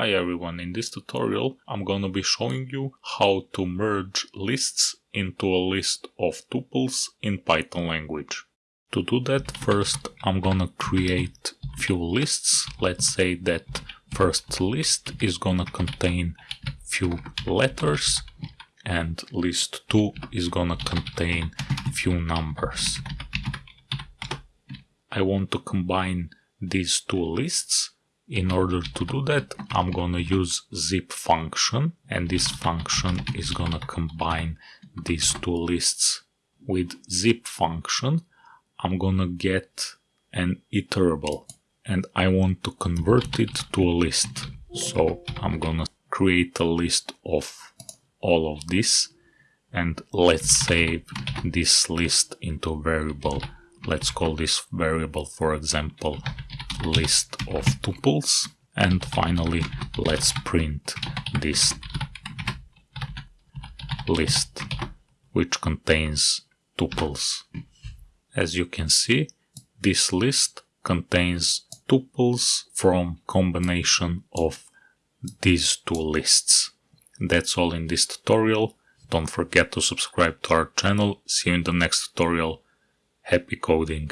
Hi everyone, in this tutorial I'm gonna be showing you how to merge lists into a list of tuples in Python language. To do that, first I'm gonna create few lists. Let's say that first list is gonna contain few letters and list 2 is gonna contain few numbers. I want to combine these two lists. In order to do that, I'm gonna use zip function and this function is gonna combine these two lists. With zip function, I'm gonna get an iterable and I want to convert it to a list. So I'm gonna create a list of all of this and let's save this list into a variable let's call this variable for example list of tuples and finally let's print this list which contains tuples as you can see this list contains tuples from combination of these two lists that's all in this tutorial. Don't forget to subscribe to our channel. See you in the next tutorial. Happy coding!